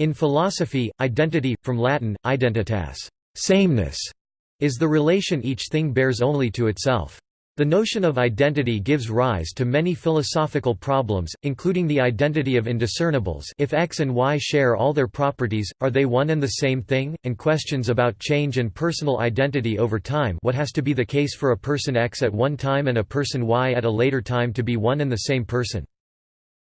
In philosophy, identity, from Latin, identitas sameness", is the relation each thing bears only to itself. The notion of identity gives rise to many philosophical problems, including the identity of indiscernibles if X and Y share all their properties, are they one and the same thing, and questions about change and personal identity over time what has to be the case for a person X at one time and a person Y at a later time to be one and the same person.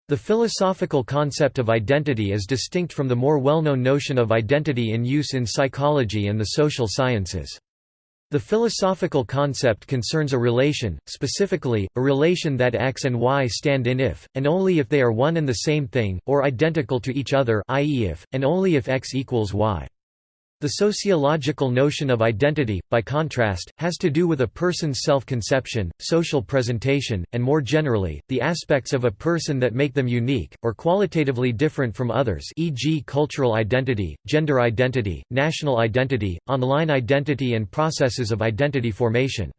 The philosophical concept of identity is distinct from the more well-known notion of identity in use in psychology and the social sciences. The philosophical concept concerns a relation, specifically, a relation that X and Y stand in if, and only if they are one and the same thing, or identical to each other i.e. if, and only if X equals Y. The sociological notion of identity, by contrast, has to do with a person's self-conception, social presentation, and more generally, the aspects of a person that make them unique, or qualitatively different from others e.g. cultural identity, gender identity, national identity, online identity and processes of identity formation.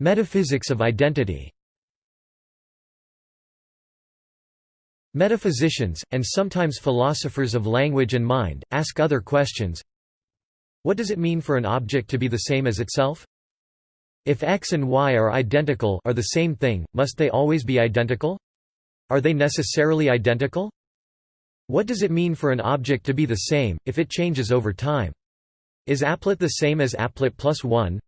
Metaphysics of identity Metaphysicians, and sometimes philosophers of language and mind, ask other questions. What does it mean for an object to be the same as itself? If x and y are identical are the same thing, must they always be identical? Are they necessarily identical? What does it mean for an object to be the same, if it changes over time? Is applet the same as applet plus 1?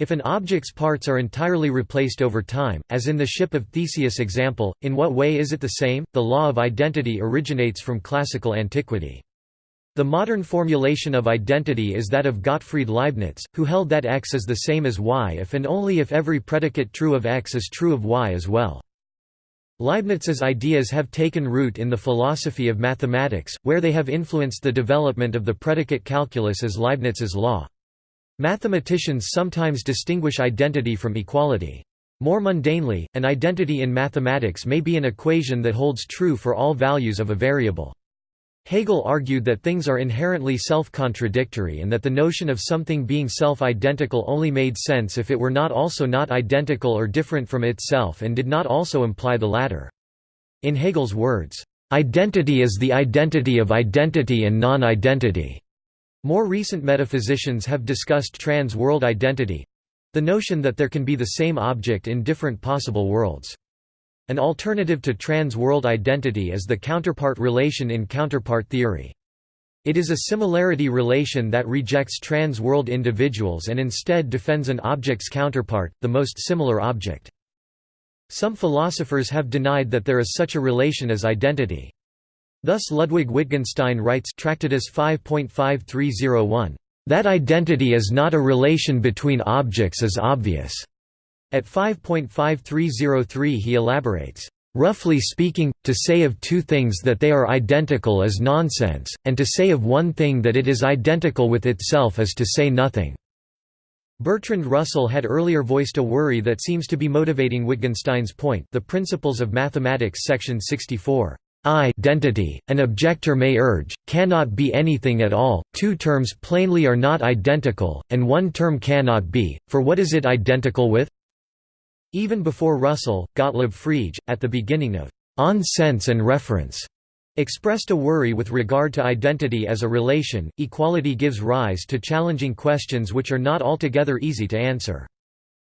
If an object's parts are entirely replaced over time, as in the ship of Theseus example, in what way is it the same? The law of identity originates from classical antiquity. The modern formulation of identity is that of Gottfried Leibniz, who held that x is the same as y if and only if every predicate true of x is true of y as well. Leibniz's ideas have taken root in the philosophy of mathematics, where they have influenced the development of the predicate calculus as Leibniz's law. Mathematicians sometimes distinguish identity from equality. More mundanely, an identity in mathematics may be an equation that holds true for all values of a variable. Hegel argued that things are inherently self-contradictory and that the notion of something being self-identical only made sense if it were not also not identical or different from itself and did not also imply the latter. In Hegel's words, "...identity is the identity of identity and non-identity." More recent metaphysicians have discussed trans-world identity—the notion that there can be the same object in different possible worlds. An alternative to trans-world identity is the counterpart relation in counterpart theory. It is a similarity relation that rejects trans-world individuals and instead defends an object's counterpart, the most similar object. Some philosophers have denied that there is such a relation as identity. Thus Ludwig Wittgenstein writes Tractatus 5.5301, "...that identity is not a relation between objects is obvious." At 5.5303 he elaborates, "...roughly speaking, to say of two things that they are identical is nonsense, and to say of one thing that it is identical with itself is to say nothing." Bertrand Russell had earlier voiced a worry that seems to be motivating Wittgenstein's point the Principles of Mathematics section 64 identity, an objector may urge, cannot be anything at all, two terms plainly are not identical, and one term cannot be, for what is it identical with? Even before Russell, Gottlob Frege, at the beginning of On Sense and Reference, expressed a worry with regard to identity as a relation. Equality gives rise to challenging questions which are not altogether easy to answer.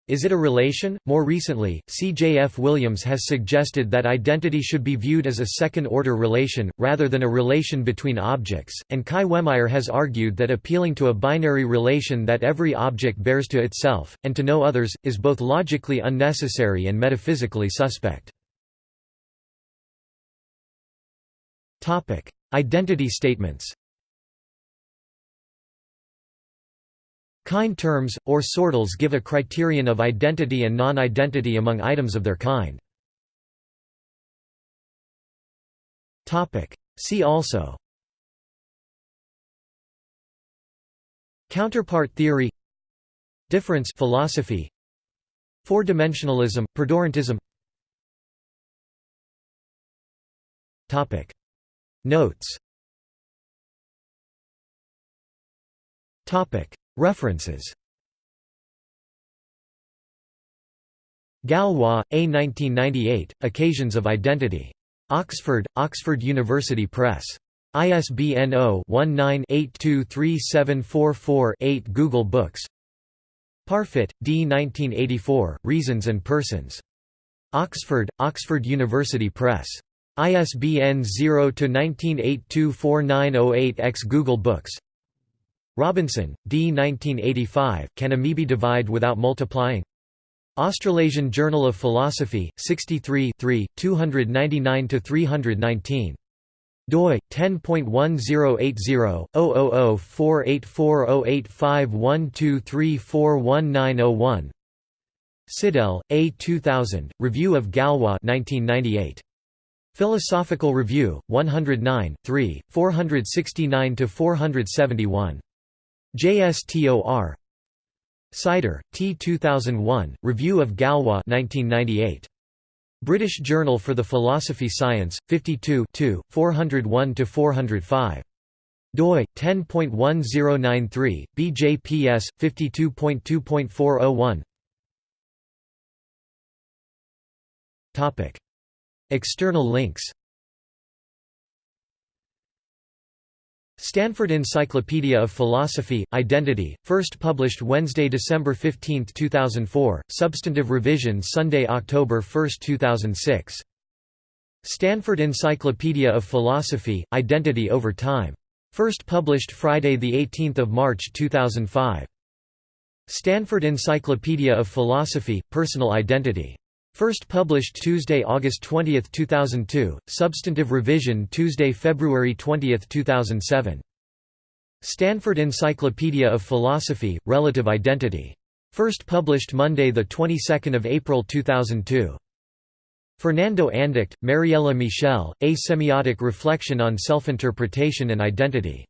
Is it a relation? More recently, C. J. F. Williams has suggested that identity should be viewed as a second-order relation, rather than a relation between objects, and Kai Wehmeyer has argued that appealing to a binary relation that every object bears to itself, and to no others, is both logically unnecessary and metaphysically suspect. Identity statements Kind terms, or sortals give a criterion of identity and non-identity among items of their kind. See also. Counterpart theory. Difference philosophy. Four-dimensionalism, perdurantism Notes References Gallois, A. 1998, Occasions of Identity. Oxford, Oxford University Press. ISBN 0-19-823744-8 Google Books Parfit, D. 1984, Reasons and Persons. Oxford, Oxford University Press. ISBN 0-19824908-X Google Books Robinson, D. 1985, Can Amoebae Divide Without Multiplying? Australasian Journal of Philosophy, 63 299–319 doi 10.1080-0048408512341901 Sidelle, A. 2000, Review of Gallois 1998. Philosophical Review, 109, 3, 469–471. JSTOR Sider, T. 2001, Review of Gallois 1998. British Journal for the Philosophy Science, 52 401–405. doi 10.1093 BJPS 52.2.401 Topic External links Stanford Encyclopedia of Philosophy, Identity, first published Wednesday, December 15, 2004, substantive revision Sunday, October 1, 2006. Stanford Encyclopedia of Philosophy, Identity over Time. First published Friday 18 March 2005. Stanford Encyclopedia of Philosophy, Personal Identity. First published Tuesday, August 20, 2002, substantive revision Tuesday, February 20, 2007. Stanford Encyclopedia of Philosophy, Relative Identity. First published Monday, the 22nd of April 2002. Fernando Andacht, Mariella Michel, A Semiotic Reflection on Self-Interpretation and Identity.